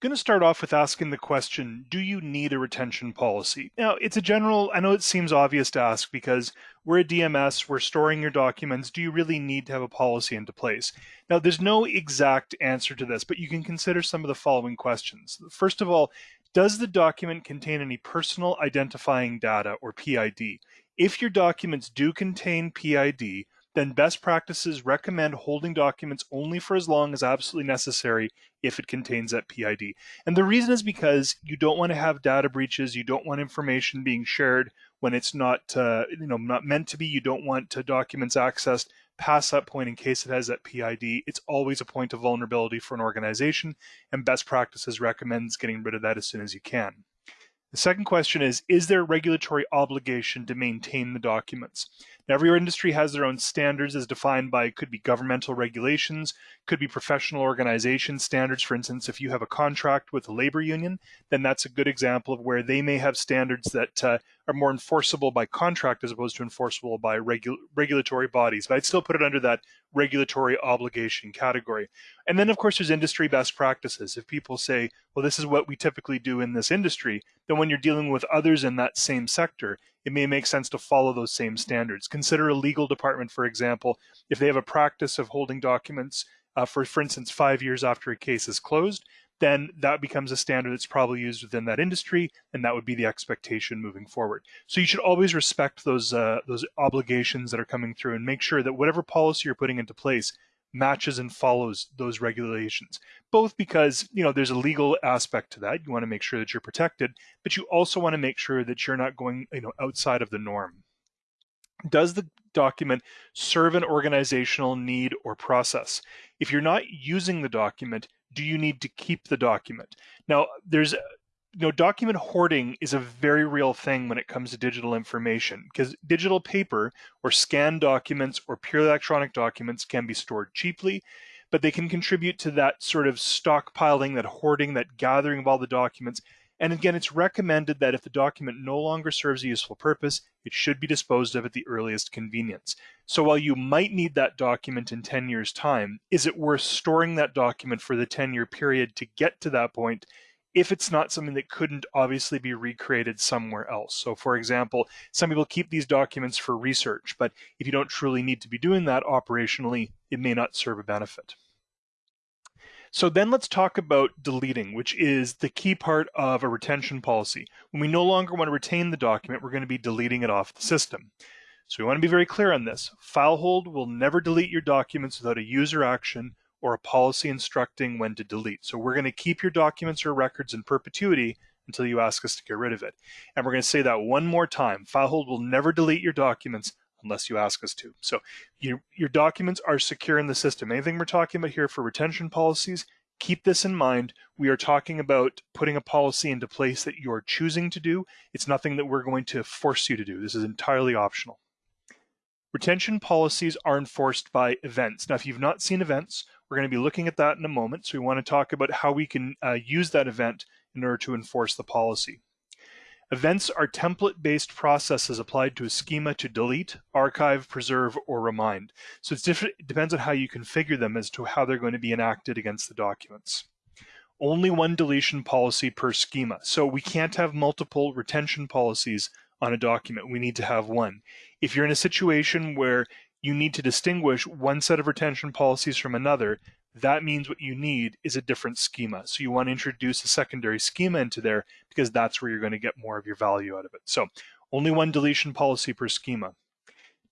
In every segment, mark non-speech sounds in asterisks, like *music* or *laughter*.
going to start off with asking the question Do you need a retention policy? Now, it's a general, I know it seems obvious to ask because we're a DMS, we're storing your documents. Do you really need to have a policy into place? Now, there's no exact answer to this, but you can consider some of the following questions. First of all, does the document contain any personal identifying data or PID? If your documents do contain PID, then best practices recommend holding documents only for as long as absolutely necessary if it contains that PID. And the reason is because you don't want to have data breaches, you don't want information being shared when it's not, uh, you know, not meant to be. You don't want uh, documents accessed past that point in case it has that PID. It's always a point of vulnerability for an organization, and best practices recommends getting rid of that as soon as you can. The second question is, is there a regulatory obligation to maintain the documents? Now, every industry has their own standards as defined by, could be governmental regulations, could be professional organization standards. For instance, if you have a contract with a labor union, then that's a good example of where they may have standards that uh, are more enforceable by contract as opposed to enforceable by regu regulatory bodies. But I'd still put it under that regulatory obligation category. And then, of course, there's industry best practices. If people say, well, this is what we typically do in this industry, then when you're dealing with others in that same sector, it may make sense to follow those same standards. Consider a legal department, for example, if they have a practice of holding documents uh, for, for instance, five years after a case is closed, then that becomes a standard that's probably used within that industry, and that would be the expectation moving forward. So you should always respect those uh, those obligations that are coming through, and make sure that whatever policy you're putting into place matches and follows those regulations. Both because you know there's a legal aspect to that, you want to make sure that you're protected, but you also want to make sure that you're not going you know outside of the norm. Does the document serve an organizational need or process? If you're not using the document, do you need to keep the document? Now, there's you know, document hoarding is a very real thing when it comes to digital information because digital paper or scanned documents or pure electronic documents can be stored cheaply, but they can contribute to that sort of stockpiling, that hoarding, that gathering of all the documents and again, it's recommended that if the document no longer serves a useful purpose, it should be disposed of at the earliest convenience. So while you might need that document in 10 years' time, is it worth storing that document for the 10 year period to get to that point if it's not something that couldn't obviously be recreated somewhere else. So for example, some people keep these documents for research, but if you don't truly need to be doing that operationally, it may not serve a benefit. So then let's talk about deleting, which is the key part of a retention policy. When we no longer want to retain the document, we're going to be deleting it off the system. So we want to be very clear on this. FileHold will never delete your documents without a user action or a policy instructing when to delete. So we're going to keep your documents or records in perpetuity until you ask us to get rid of it. And we're going to say that one more time. FileHold will never delete your documents unless you ask us to. So your, your documents are secure in the system. Anything we're talking about here for retention policies, keep this in mind. We are talking about putting a policy into place that you're choosing to do. It's nothing that we're going to force you to do. This is entirely optional. Retention policies are enforced by events. Now, if you've not seen events, we're going to be looking at that in a moment. So we want to talk about how we can uh, use that event in order to enforce the policy. Events are template-based processes applied to a schema to delete, archive, preserve, or remind. So it's different, it depends on how you configure them as to how they're going to be enacted against the documents. Only one deletion policy per schema. So we can't have multiple retention policies on a document. We need to have one. If you're in a situation where you need to distinguish one set of retention policies from another, that means what you need is a different schema. So you want to introduce a secondary schema into there because that's where you're going to get more of your value out of it. So only one deletion policy per schema.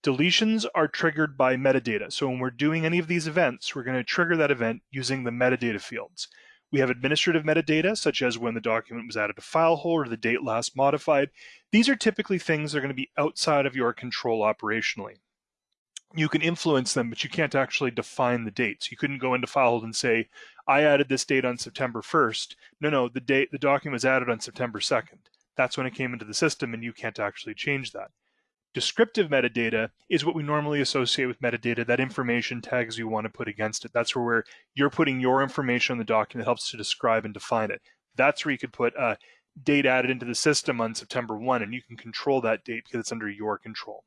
Deletions are triggered by metadata. So when we're doing any of these events, we're going to trigger that event using the metadata fields. We have administrative metadata, such as when the document was added to FileHold or the date last modified. These are typically things that are going to be outside of your control operationally you can influence them, but you can't actually define the dates. You couldn't go into FileHold and say, I added this date on September 1st. No, no, the date the document was added on September 2nd. That's when it came into the system and you can't actually change that. Descriptive metadata is what we normally associate with metadata, that information tags you want to put against it. That's where you're putting your information on the document that helps to describe and define it. That's where you could put a date added into the system on September 1 and you can control that date because it's under your control.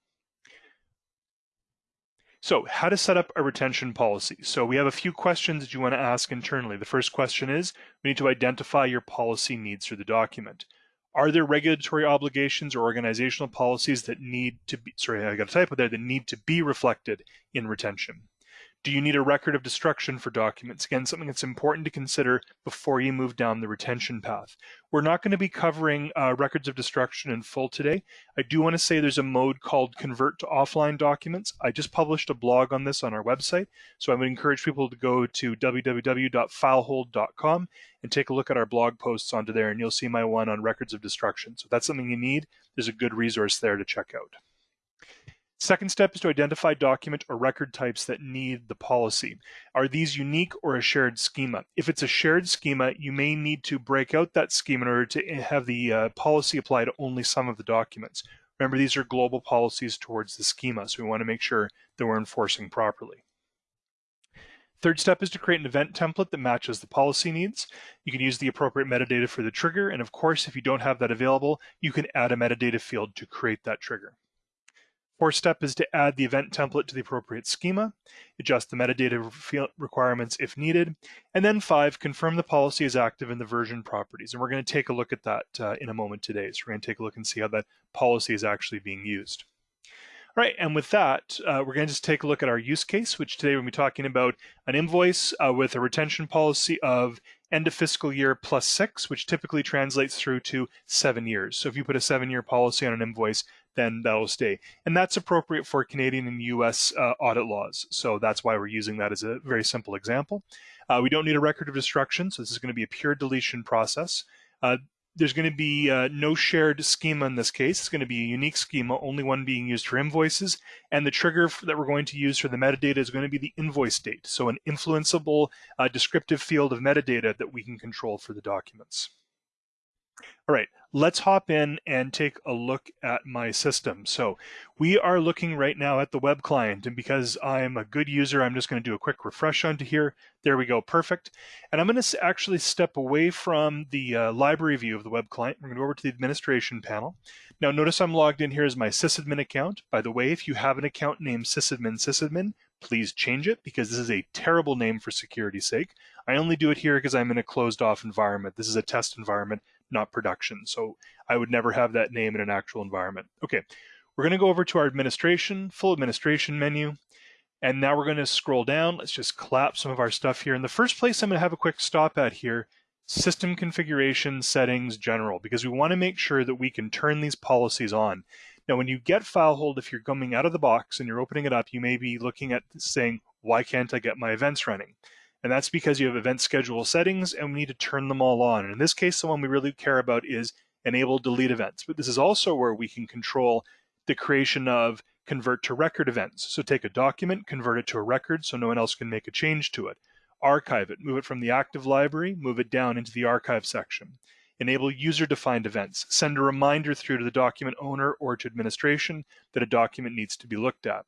So how to set up a retention policy. So we have a few questions that you want to ask internally. The first question is, we need to identify your policy needs for the document. Are there regulatory obligations or organizational policies that need to be, sorry, I got a typo there, that need to be reflected in retention? Do you need a record of destruction for documents? Again, something that's important to consider before you move down the retention path. We're not going to be covering uh, records of destruction in full today. I do want to say there's a mode called convert to offline documents. I just published a blog on this on our website, so I would encourage people to go to www.filehold.com and take a look at our blog posts onto there, and you'll see my one on records of destruction. So if that's something you need, there's a good resource there to check out. Second step is to identify document or record types that need the policy. Are these unique or a shared schema? If it's a shared schema, you may need to break out that schema in order to have the uh, policy apply to only some of the documents. Remember, these are global policies towards the schema, so we want to make sure that we're enforcing properly. Third step is to create an event template that matches the policy needs. You can use the appropriate metadata for the trigger, and of course, if you don't have that available, you can add a metadata field to create that trigger. Fourth step is to add the event template to the appropriate schema, adjust the metadata requirements if needed, and then five, confirm the policy is active in the version properties. And we're going to take a look at that uh, in a moment today. So we're going to take a look and see how that policy is actually being used. All right, and with that, uh, we're going to just take a look at our use case, which today to be talking about an invoice uh, with a retention policy of end of fiscal year plus six, which typically translates through to seven years. So if you put a seven year policy on an invoice, then that'll stay. And that's appropriate for Canadian and US uh, audit laws. So that's why we're using that as a very simple example. Uh, we don't need a record of destruction, so this is going to be a pure deletion process. Uh, there's going to be uh, no shared schema in this case. It's going to be a unique schema, only one being used for invoices. And the trigger that we're going to use for the metadata is going to be the invoice date. So an influenceable uh, descriptive field of metadata that we can control for the documents. All right, let's hop in and take a look at my system. So we are looking right now at the web client and because I'm a good user, I'm just gonna do a quick refresh onto here. There we go, perfect. And I'm gonna actually step away from the uh, library view of the web client. We're gonna go over to the administration panel. Now notice I'm logged in here as my sysadmin account. By the way, if you have an account named sysadmin sysadmin, please change it because this is a terrible name for security's sake. I only do it here because I'm in a closed off environment. This is a test environment not production. So I would never have that name in an actual environment. Okay, we're going to go over to our administration, full administration menu. And now we're going to scroll down. Let's just collapse some of our stuff here. In the first place, I'm going to have a quick stop at here, system configuration settings general, because we want to make sure that we can turn these policies on. Now, when you get FileHold, if you're coming out of the box and you're opening it up, you may be looking at saying, why can't I get my events running? And that's because you have event schedule settings and we need to turn them all on. And in this case, the one we really care about is enable delete events. But this is also where we can control the creation of convert to record events. So take a document, convert it to a record so no one else can make a change to it. Archive it, move it from the active library, move it down into the archive section. Enable user-defined events. Send a reminder through to the document owner or to administration that a document needs to be looked at.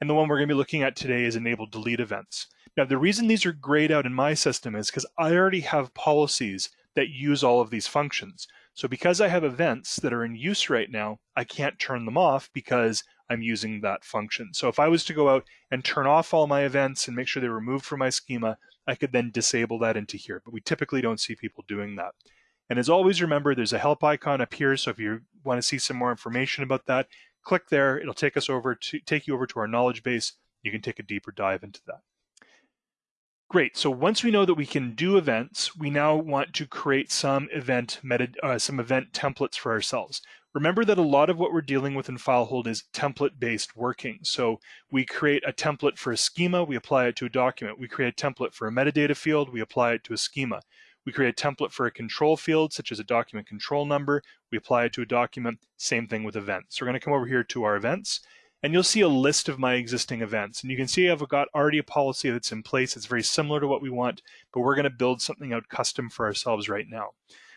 And the one we're going to be looking at today is enable delete events. Now, the reason these are grayed out in my system is because I already have policies that use all of these functions. So because I have events that are in use right now, I can't turn them off because I'm using that function. So if I was to go out and turn off all my events and make sure they're removed from my schema, I could then disable that into here. But we typically don't see people doing that. And as always, remember there's a help icon up here. So if you want to see some more information about that, click there. It'll take us over to take you over to our knowledge base. You can take a deeper dive into that. Great. So once we know that we can do events, we now want to create some event meta, uh, some event templates for ourselves. Remember that a lot of what we're dealing with in FileHold is template-based working. So we create a template for a schema, we apply it to a document. We create a template for a metadata field, we apply it to a schema. We create a template for a control field, such as a document control number. We apply it to a document, same thing with events. So we're gonna come over here to our events, and you'll see a list of my existing events. And you can see I've got already a policy that's in place. It's very similar to what we want, but we're gonna build something out custom for ourselves right now.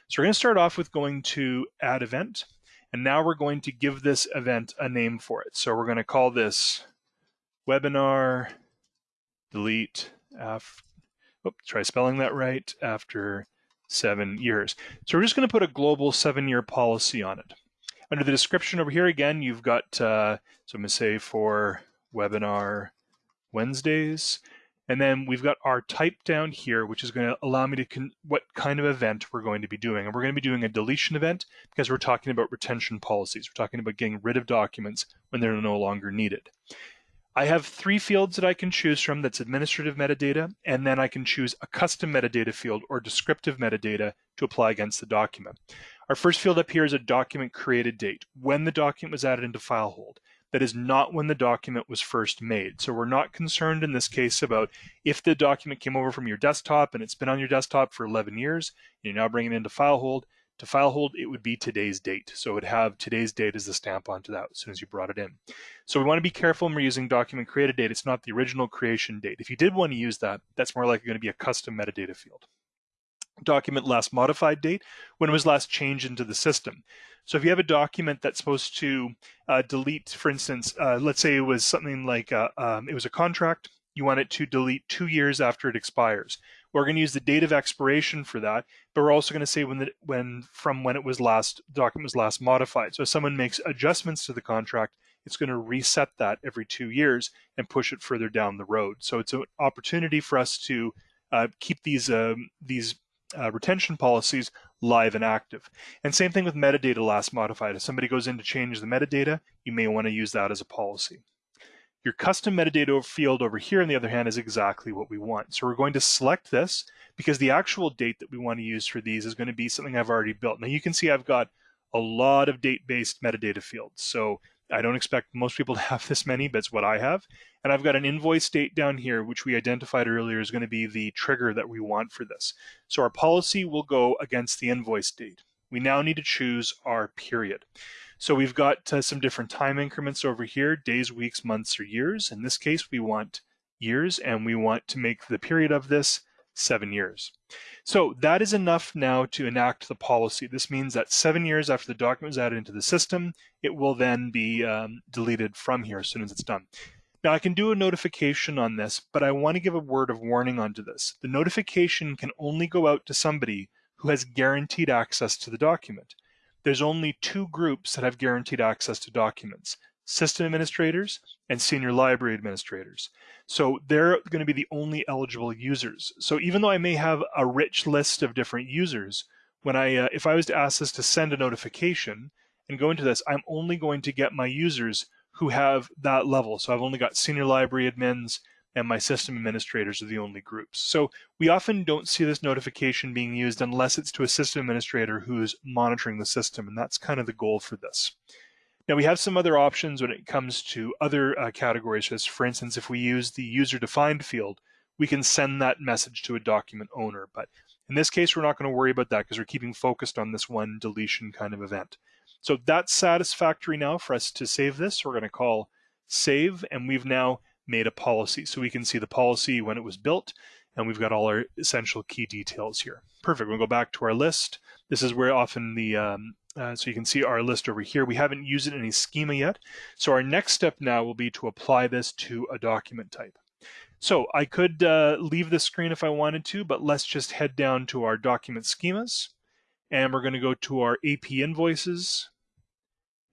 So we're gonna start off with going to add event. And now we're going to give this event a name for it. So we're gonna call this webinar delete after, oh, try spelling that right, after seven years. So we're just gonna put a global seven year policy on it. Under the description over here, again, you've got, uh, so I'm going to say for webinar Wednesdays. And then we've got our type down here, which is going to allow me to what kind of event we're going to be doing. And we're going to be doing a deletion event because we're talking about retention policies. We're talking about getting rid of documents when they're no longer needed. I have three fields that I can choose from that's administrative metadata, and then I can choose a custom metadata field or descriptive metadata to apply against the document. Our first field up here is a document created date, when the document was added into FileHold. that is not when the document was first made. So we're not concerned in this case about if the document came over from your desktop and it's been on your desktop for 11 years, and you're now bringing it into FileHold. To FileHold, it would be today's date. So it would have today's date as the stamp onto that as soon as you brought it in. So we want to be careful when we're using document created date. It's not the original creation date. If you did want to use that, that's more likely going to be a custom metadata field document last modified date, when it was last changed into the system. So if you have a document that's supposed to uh, delete, for instance, uh, let's say it was something like a, uh, um, it was a contract, you want it to delete two years after it expires. We're going to use the date of expiration for that, but we're also going to say when the when from when it was last document was last modified. So if someone makes adjustments to the contract, it's going to reset that every two years and push it further down the road. So it's an opportunity for us to uh, keep these um, these uh, retention policies live and active. And same thing with metadata last modified. If somebody goes in to change the metadata, you may want to use that as a policy. Your custom metadata field over here, on the other hand, is exactly what we want. So we're going to select this because the actual date that we want to use for these is going to be something I've already built. Now you can see I've got a lot of date-based metadata fields. So I don't expect most people *laughs* to have this many, but it's what I have. And I've got an invoice date down here, which we identified earlier is going to be the trigger that we want for this. So our policy will go against the invoice date. We now need to choose our period. So we've got uh, some different time increments over here, days, weeks, months, or years. In this case, we want years, and we want to make the period of this seven years. So that is enough now to enact the policy. This means that seven years after the document is added into the system, it will then be um, deleted from here as soon as it's done. Now I can do a notification on this, but I want to give a word of warning onto this. The notification can only go out to somebody who has guaranteed access to the document. There's only two groups that have guaranteed access to documents, system administrators and senior library administrators. So they're going to be the only eligible users. So even though I may have a rich list of different users, when I, uh, if I was to ask this to send a notification and go into this, I'm only going to get my users who have that level. So I've only got senior library admins and my system administrators are the only groups. So we often don't see this notification being used unless it's to a system administrator who's monitoring the system, and that's kind of the goal for this. Now we have some other options when it comes to other uh, categories, as for instance, if we use the user-defined field, we can send that message to a document owner. But in this case, we're not going to worry about that because we're keeping focused on this one deletion kind of event. So that's satisfactory now for us to save this. We're going to call save, and we've now made a policy. So we can see the policy when it was built, and we've got all our essential key details here. Perfect. We'll go back to our list. This is where often the, um, uh, so you can see our list over here. We haven't used it in any schema yet. So our next step now will be to apply this to a document type. So I could uh, leave the screen if I wanted to, but let's just head down to our document schemas. And we're going to go to our AP invoices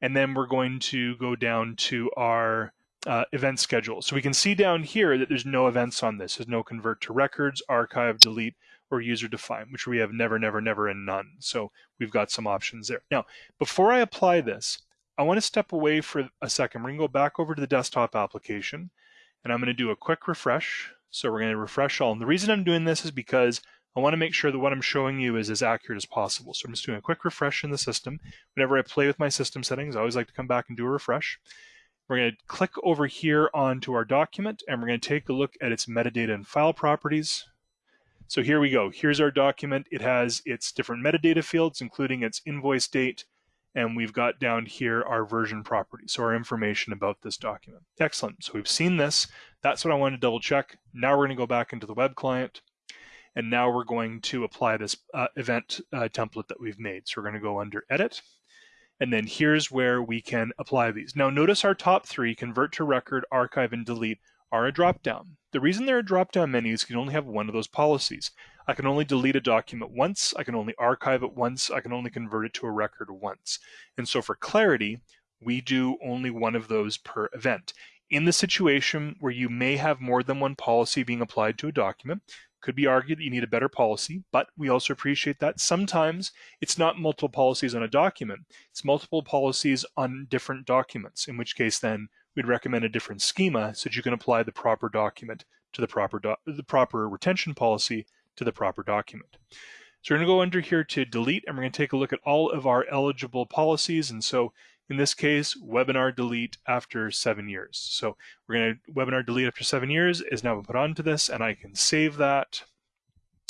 and then we're going to go down to our uh, event schedule. So we can see down here that there's no events on this. There's no convert to records, archive, delete, or user define, which we have never, never, never, and none. So we've got some options there. Now, before I apply this, I want to step away for a second. We're going to go back over to the desktop application, and I'm going to do a quick refresh. So we're going to refresh all. And the reason I'm doing this is because I want to make sure that what I'm showing you is as accurate as possible. So I'm just doing a quick refresh in the system. Whenever I play with my system settings, I always like to come back and do a refresh. We're going to click over here onto our document and we're going to take a look at its metadata and file properties. So here we go. Here's our document. It has its different metadata fields, including its invoice date, and we've got down here our version property, so our information about this document. Excellent. So we've seen this. That's what I want to double check. Now we're going to go back into the web client. And now we're going to apply this uh, event uh, template that we've made. So we're going to go under Edit. And then here's where we can apply these. Now notice our top three, Convert to Record, Archive, and Delete, are a drop-down. The reason they're a drop-down menu is you can only have one of those policies. I can only delete a document once, I can only archive it once, I can only convert it to a record once. And so for clarity, we do only one of those per event. In the situation where you may have more than one policy being applied to a document, could be argued that you need a better policy, but we also appreciate that sometimes it's not multiple policies on a document, it's multiple policies on different documents, in which case then we'd recommend a different schema so that you can apply the proper document to the proper the proper retention policy to the proper document. So we're going to go under here to delete and we're going to take a look at all of our eligible policies. And so in this case, webinar delete after seven years. So we're going to webinar delete after seven years is now put onto this and I can save that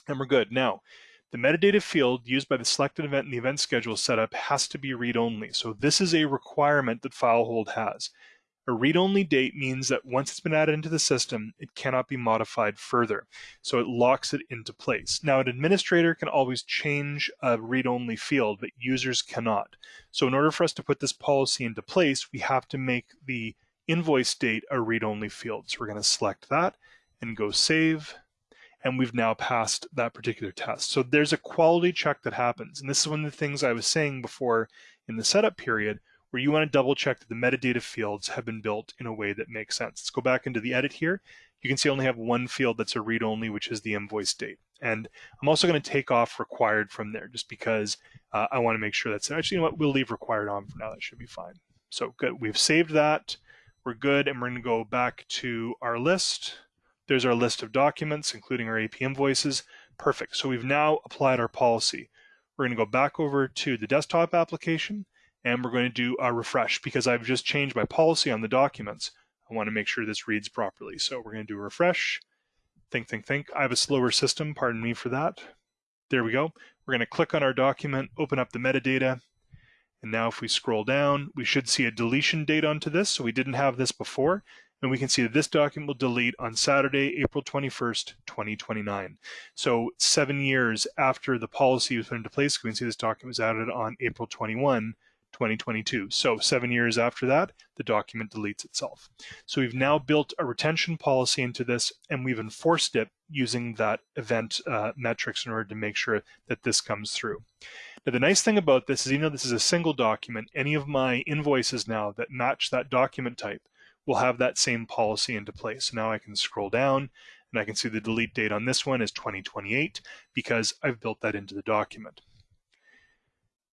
and we're good. Now, the metadata field used by the selected event in the event schedule setup has to be read-only. So this is a requirement that FileHold has. A read-only date means that once it's been added into the system, it cannot be modified further. So it locks it into place. Now, an administrator can always change a read-only field, but users cannot. So in order for us to put this policy into place, we have to make the invoice date a read-only field. So we're going to select that and go save. And we've now passed that particular test. So there's a quality check that happens. And this is one of the things I was saying before in the setup period where you want to double check that the metadata fields have been built in a way that makes sense. Let's go back into the edit here. You can see I only have one field that's a read only, which is the invoice date. And I'm also going to take off required from there just because uh, I want to make sure that's actually, you know what, we'll leave required on for now. That should be fine. So good. We've saved that. We're good. And we're going to go back to our list. There's our list of documents, including our AP invoices. Perfect. So we've now applied our policy. We're going to go back over to the desktop application and we're going to do a refresh because I've just changed my policy on the documents. I want to make sure this reads properly. So we're going to do a refresh. Think, think, think. I have a slower system, pardon me for that. There we go. We're going to click on our document, open up the metadata, and now if we scroll down, we should see a deletion date onto this. So we didn't have this before. And we can see that this document will delete on Saturday, April 21st, 2029. So seven years after the policy was put into place, we can see this document was added on April 21, 2022. So seven years after that, the document deletes itself. So we've now built a retention policy into this and we've enforced it using that event uh, metrics in order to make sure that this comes through. Now the nice thing about this is even though this is a single document, any of my invoices now that match that document type will have that same policy into place. So now I can scroll down and I can see the delete date on this one is 2028 because I've built that into the document.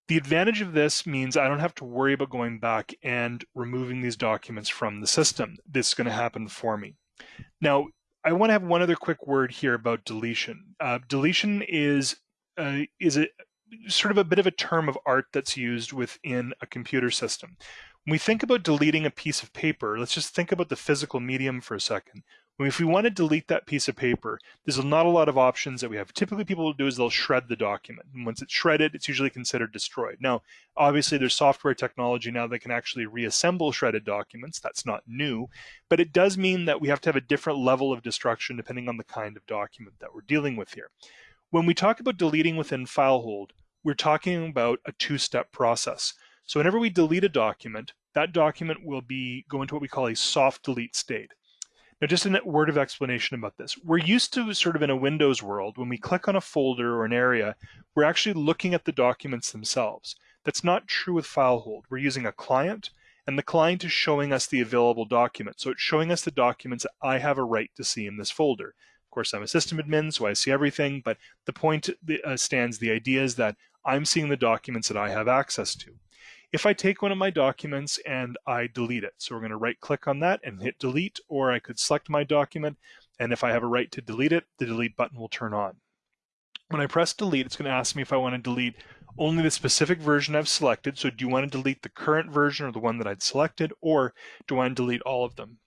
The advantage of this means I don't have to worry about going back and removing these documents from the system. This is going to happen for me. Now, I want to have one other quick word here about deletion. Uh, deletion is uh, is a sort of a bit of a term of art that's used within a computer system. When we think about deleting a piece of paper, let's just think about the physical medium for a second if we want to delete that piece of paper, there's not a lot of options that we have. Typically, people will do is they'll shred the document. And once it's shredded, it's usually considered destroyed. Now, obviously, there's software technology now that can actually reassemble shredded documents. That's not new, but it does mean that we have to have a different level of destruction depending on the kind of document that we're dealing with here. When we talk about deleting within FileHold, we're talking about a two-step process. So whenever we delete a document, that document will be go into what we call a soft delete state. Now, just a word of explanation about this. We're used to sort of in a Windows world, when we click on a folder or an area, we're actually looking at the documents themselves. That's not true with FileHold. We're using a client, and the client is showing us the available document. So it's showing us the documents that I have a right to see in this folder. Of course, I'm a system admin, so I see everything, but the point uh, stands, the idea is that I'm seeing the documents that I have access to if I take one of my documents and I delete it. So we're going to right click on that and hit delete, or I could select my document. And if I have a right to delete it, the delete button will turn on. When I press delete, it's going to ask me if I want to delete only the specific version I've selected. So do you want to delete the current version or the one that I'd selected, or do I want to delete all of them?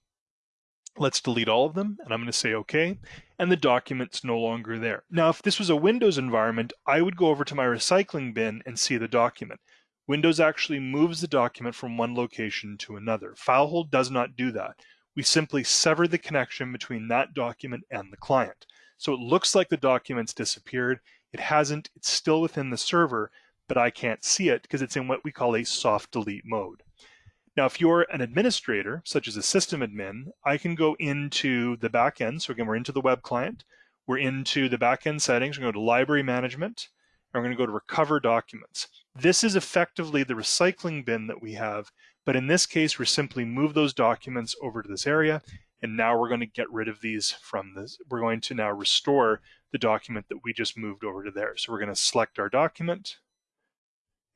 Let's delete all of them, and I'm going to say OK, and the document's no longer there. Now, if this was a Windows environment, I would go over to my recycling bin and see the document. Windows actually moves the document from one location to another. FileHold does not do that. We simply sever the connection between that document and the client. So it looks like the document's disappeared. It hasn't, it's still within the server, but I can't see it because it's in what we call a soft delete mode. Now, if you're an administrator, such as a system admin, I can go into the backend. So again, we're into the web client. We're into the backend settings. We're going to go to library management and we're going to go to recover documents. This is effectively the recycling bin that we have But in this case, we're simply move those documents over to this area, and now we're going to get rid of these from this. We're going to now restore the document that we just moved over to there. So we're going to select our document,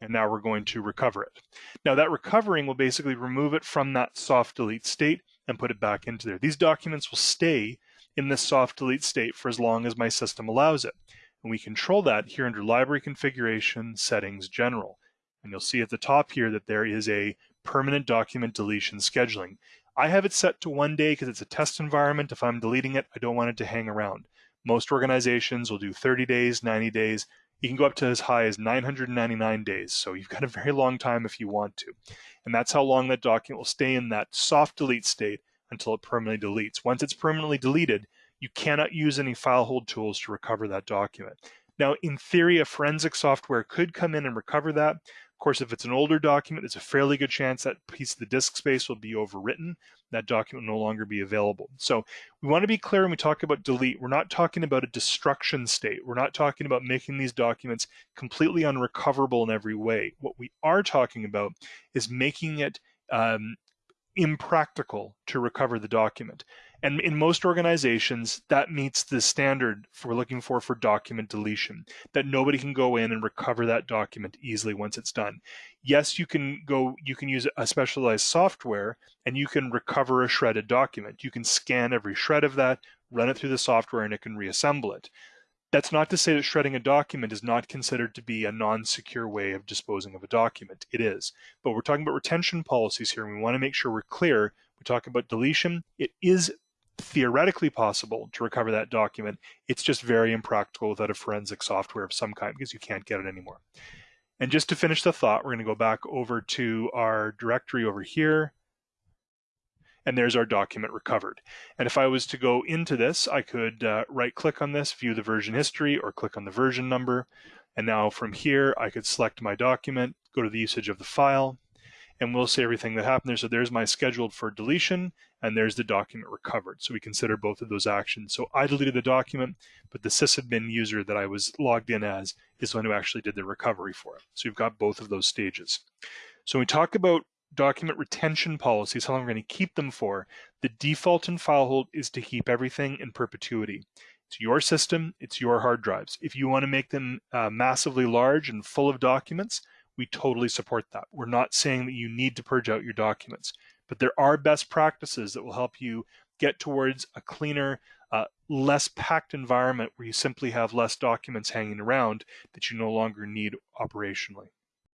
and now we're going to recover it. Now that recovering will basically remove it from that soft delete state and put it back into there. These documents will stay in this soft delete state for as long as my system allows it. And we control that here under Library Configuration, Settings, General. And you'll see at the top here that there is a permanent document deletion scheduling. I have it set to one day because it's a test environment. If I'm deleting it, I don't want it to hang around. Most organizations will do 30 days, 90 days. You can go up to as high as 999 days. So you've got a very long time if you want to. And that's how long that document will stay in that soft delete state until it permanently deletes. Once it's permanently deleted, you cannot use any FileHold tools to recover that document. Now, in theory, a forensic software could come in and recover that. Of course, if it's an older document, there's a fairly good chance that piece of the disk space will be overwritten. That document will no longer be available. So we want to be clear when we talk about delete, we're not talking about a destruction state. We're not talking about making these documents completely unrecoverable in every way. What we are talking about is making it um, impractical to recover the document. And in most organizations, that meets the standard we're looking for for document deletion, that nobody can go in and recover that document easily once it's done. Yes, you can go, you can use a specialized software and you can recover a shredded document. You can scan every shred of that, run it through the software, and it can reassemble it. That's not to say that shredding a document is not considered to be a non-secure way of disposing of a document. It is. But we're talking about retention policies here, and we want to make sure we're clear. We talk about deletion. It is theoretically possible to recover that document. It's just very impractical without a forensic software of some kind because you can't get it anymore. And just to finish the thought, we're going to go back over to our directory over here. And there's our document recovered. And if I was to go into this, I could uh, right click on this, view the version history, or click on the version number. And now from here, I could select my document, go to the usage of the file, and we'll see everything that happened there. So there's my scheduled for deletion, and there's the document recovered. So we consider both of those actions. So I deleted the document, but the sysadmin user that I was logged in as is the one who actually did the recovery for it. So you've got both of those stages. So when we talk about document retention policies, how long we're going to keep them for, the default in FileHold is to keep everything in perpetuity. It's your system, it's your hard drives. If you want to make them uh, massively large and full of documents, we totally support that. We're not saying that you need to purge out your documents, but there are best practices that will help you get towards a cleaner, uh, less packed environment where you simply have less documents hanging around that you no longer need operationally.